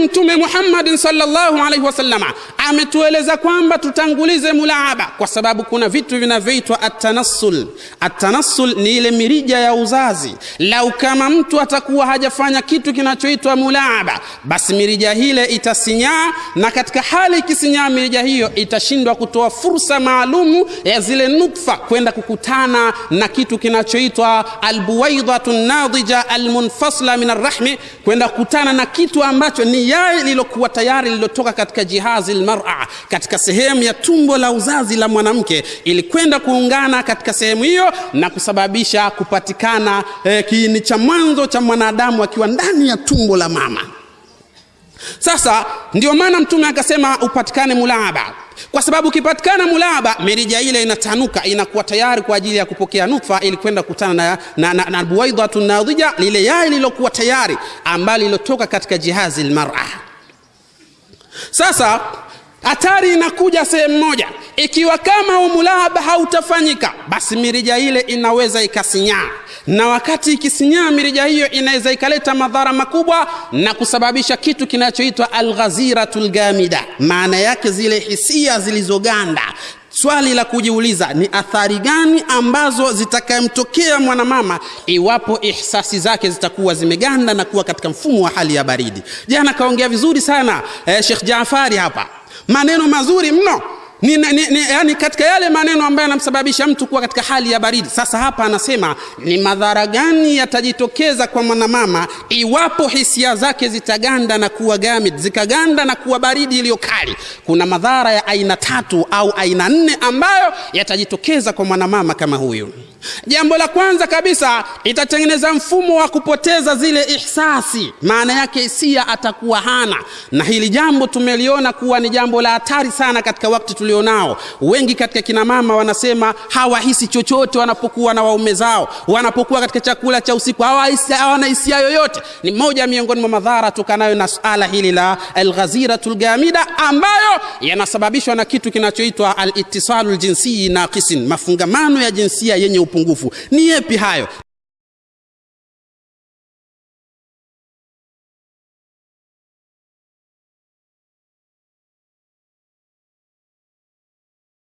Mtume Muhammad sallallahu alaihi wasallama ametueleza kwamba tutangulize mulaaba, kwa sababu kuna vitu vinavyoitwa atanassul. Atanassul ni ile mirija ya uzazi. Lau kama mtu atakuwa hajafanya kitu kinachoitwa mulaaba, basi mirija hile itasinyaa, na katika hali ikisinyaa mirija hiyo itashindwa kutoa fursa maalumu ya zile nutfa kwenda kukutana na kitu kinachoitwa albuwaidhatu nadija almunfasla min arrahmi, kwenda kukutana na kitu ambacho ni yai lilokuwa tayari lililotoka katika jihazi lmara, katika sehemu ya tumbo la uzazi la mwanamke, ilikwenda kuungana katika sehemu hiyo na kusababisha kupatikana eh, kiini cha mwanzo cha mwanadamu akiwa ndani ya tumbo la mama. Sasa ndio maana Mtume akasema upatikane mulaaba, kwa sababu ukipatikana mulaba mirija ile inatanuka inakuwa tayari kwa ajili ya kupokea nutfa ili kwenda kukutana na, na, na, na buwaidhatu nadhija, lile yai lilokuwa tayari ambalo lilotoka katika jihazi lmara Sasa hatari inakuja sehemu moja, ikiwa kama umulaba hautafanyika, basi mirija ile inaweza ikasinyaa, na wakati ikisinyaa mirija hiyo inaweza ikaleta madhara makubwa na kusababisha kitu kinachoitwa alghaziratul gamida, maana yake zile hisia zilizoganda. Swali la kujiuliza ni athari gani ambazo zitakayemtokea mwanamama iwapo ihsasi zake zitakuwa zimeganda na kuwa katika mfumo wa hali ya baridi. Jana kaongea vizuri sana eh, Sheikh Jaafari hapa, maneno mazuri mno ni, ni, ni, yani katika yale maneno ambayo yanamsababisha mtu kuwa katika hali ya baridi. Sasa hapa anasema ni madhara gani yatajitokeza kwa mwanamama iwapo hisia zake zitaganda na kuwa gamid, zikaganda na kuwa baridi iliyo kali. Kuna madhara ya aina tatu au aina nne ambayo yatajitokeza kwa mwanamama kama huyu. Jambo la kwanza kabisa, itatengeneza mfumo wa kupoteza zile ihsasi, maana yake hisia atakuwa hana, na hili jambo tumeliona kuwa ni jambo la hatari sana katika wakati tulionao. Wengi katika kina mama wanasema hawahisi chochote wanapokuwa na waume zao, wanapokuwa katika chakula cha usiku hawana hisia yoyote. Ni moja miongoni mwa madhara tukanayo na suala hili la alghaziratul gamida, ambayo yanasababishwa na kitu kinachoitwa alitisalu ljinsii naqisin, mafungamano ya jinsia yenye upungufu. Ni yepi hayo?